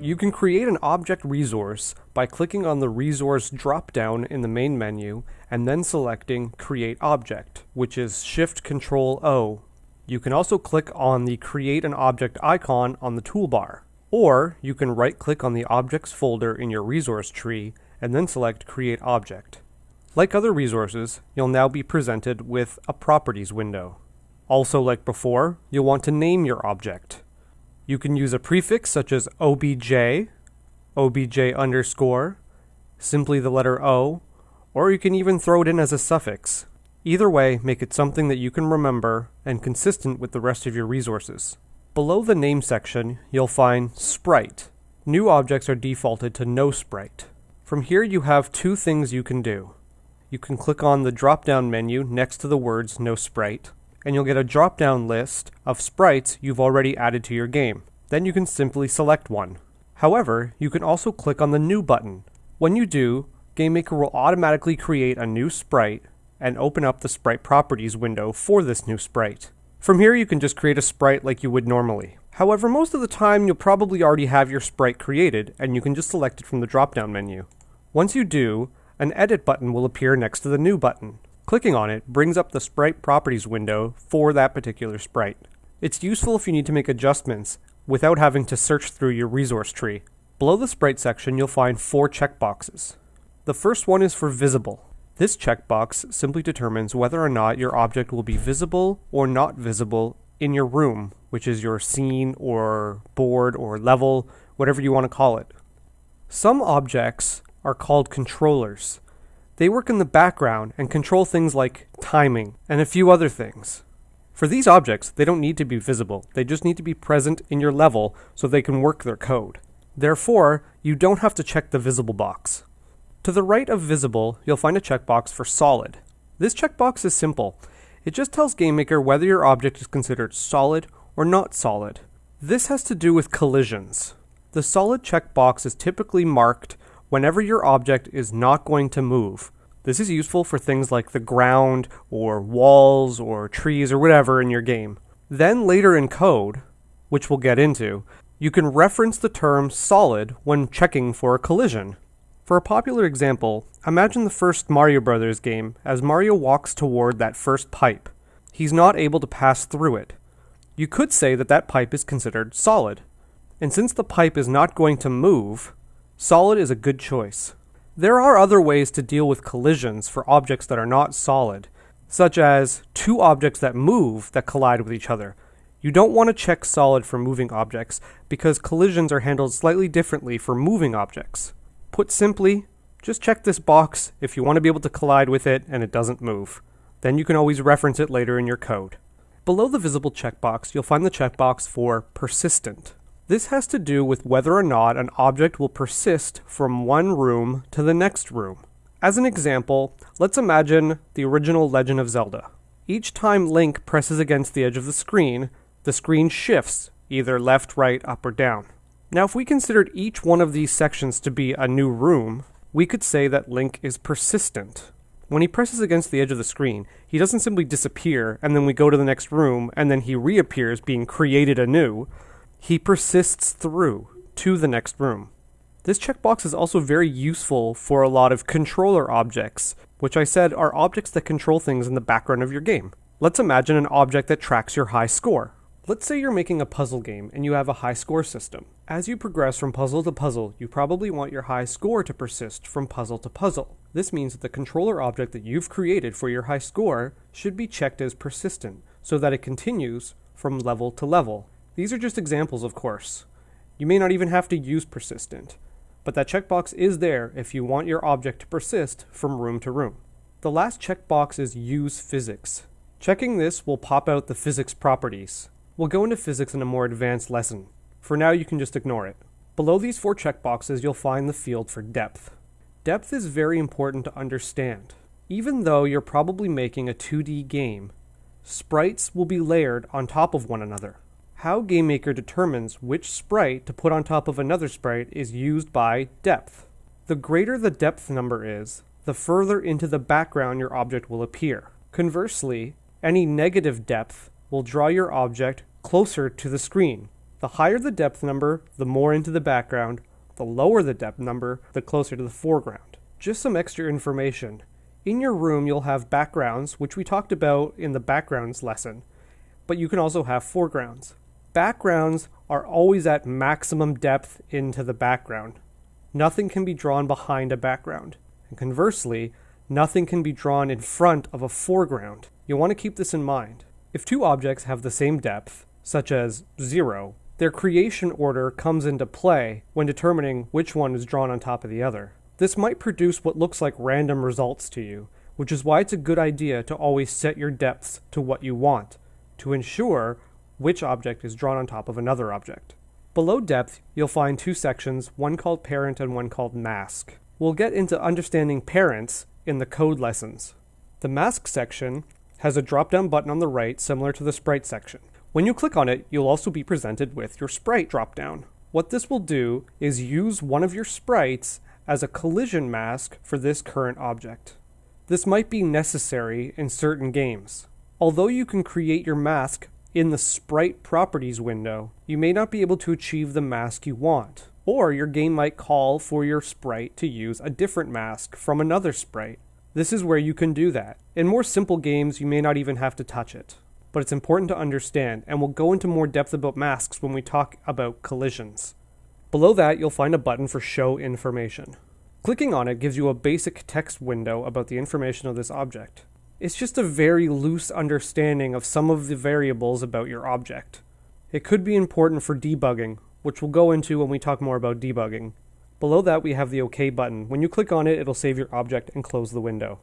You can create an object resource by clicking on the resource drop-down in the main menu and then selecting Create Object, which is Shift Control O. You can also click on the Create an Object icon on the toolbar. Or you can right-click on the Objects folder in your resource tree and then select Create Object. Like other resources, you'll now be presented with a Properties window. Also like before, you'll want to name your object. You can use a prefix such as obj, obj underscore, simply the letter O, or you can even throw it in as a suffix. Either way, make it something that you can remember and consistent with the rest of your resources. Below the name section, you'll find Sprite. New objects are defaulted to no sprite. From here you have two things you can do. You can click on the drop-down menu next to the words no sprite, and you'll get a drop-down list of sprites you've already added to your game. Then you can simply select one. However, you can also click on the New button. When you do, GameMaker will automatically create a new sprite and open up the Sprite Properties window for this new sprite. From here you can just create a sprite like you would normally. However, most of the time you'll probably already have your sprite created and you can just select it from the drop-down menu. Once you do, an Edit button will appear next to the New button. Clicking on it brings up the Sprite Properties window for that particular sprite. It's useful if you need to make adjustments without having to search through your resource tree. Below the Sprite section, you'll find four checkboxes. The first one is for Visible. This checkbox simply determines whether or not your object will be visible or not visible in your room, which is your scene or board or level, whatever you want to call it. Some objects are called controllers. They work in the background and control things like timing and a few other things. For these objects, they don't need to be visible. They just need to be present in your level so they can work their code. Therefore, you don't have to check the visible box. To the right of visible, you'll find a checkbox for solid. This checkbox is simple. It just tells GameMaker whether your object is considered solid or not solid. This has to do with collisions. The solid checkbox is typically marked whenever your object is not going to move. This is useful for things like the ground, or walls, or trees, or whatever in your game. Then later in code, which we'll get into, you can reference the term solid when checking for a collision. For a popular example, imagine the first Mario Brothers game as Mario walks toward that first pipe. He's not able to pass through it. You could say that that pipe is considered solid. And since the pipe is not going to move, Solid is a good choice. There are other ways to deal with collisions for objects that are not solid, such as two objects that move that collide with each other. You don't want to check solid for moving objects because collisions are handled slightly differently for moving objects. Put simply, just check this box if you want to be able to collide with it and it doesn't move. Then you can always reference it later in your code. Below the visible checkbox, you'll find the checkbox for persistent. This has to do with whether or not an object will persist from one room to the next room. As an example, let's imagine the original Legend of Zelda. Each time Link presses against the edge of the screen, the screen shifts, either left, right, up, or down. Now, if we considered each one of these sections to be a new room, we could say that Link is persistent. When he presses against the edge of the screen, he doesn't simply disappear and then we go to the next room and then he reappears being created anew. He persists through to the next room. This checkbox is also very useful for a lot of controller objects, which I said are objects that control things in the background of your game. Let's imagine an object that tracks your high score. Let's say you're making a puzzle game and you have a high score system. As you progress from puzzle to puzzle, you probably want your high score to persist from puzzle to puzzle. This means that the controller object that you've created for your high score should be checked as persistent, so that it continues from level to level. These are just examples, of course. You may not even have to use persistent, but that checkbox is there if you want your object to persist from room to room. The last checkbox is Use Physics. Checking this will pop out the physics properties. We'll go into physics in a more advanced lesson. For now, you can just ignore it. Below these four checkboxes, you'll find the field for depth. Depth is very important to understand. Even though you're probably making a 2D game, sprites will be layered on top of one another. How GameMaker determines which sprite to put on top of another sprite is used by depth. The greater the depth number is, the further into the background your object will appear. Conversely, any negative depth will draw your object closer to the screen, The higher the depth number, the more into the background. The lower the depth number, the closer to the foreground. Just some extra information. In your room, you'll have backgrounds, which we talked about in the backgrounds lesson, but you can also have foregrounds. Backgrounds are always at maximum depth into the background. Nothing can be drawn behind a background. And conversely, nothing can be drawn in front of a foreground. You'll want to keep this in mind. If two objects have the same depth, such as 0, their creation order comes into play when determining which one is drawn on top of the other. This might produce what looks like random results to you, which is why it's a good idea to always set your depths to what you want, to ensure which object is drawn on top of another object. Below depth, you'll find two sections, one called parent and one called mask. We'll get into understanding parents in the code lessons. The mask section has a drop-down button on the right similar to the sprite section. When you click on it, you'll also be presented with your sprite drop-down. What this will do is use one of your sprites as a collision mask for this current object. This might be necessary in certain games. Although you can create your mask in the sprite properties window, you may not be able to achieve the mask you want. Or your game might call for your sprite to use a different mask from another sprite. This is where you can do that. In more simple games, you may not even have to touch it. But it's important to understand, and we'll go into more depth about masks when we talk about collisions. Below that, you'll find a button for Show Information. Clicking on it gives you a basic text window about the information of this object. It's just a very loose understanding of some of the variables about your object. It could be important for debugging, which we'll go into when we talk more about debugging. Below that, we have the OK button. When you click on it, it'll save your object and close the window.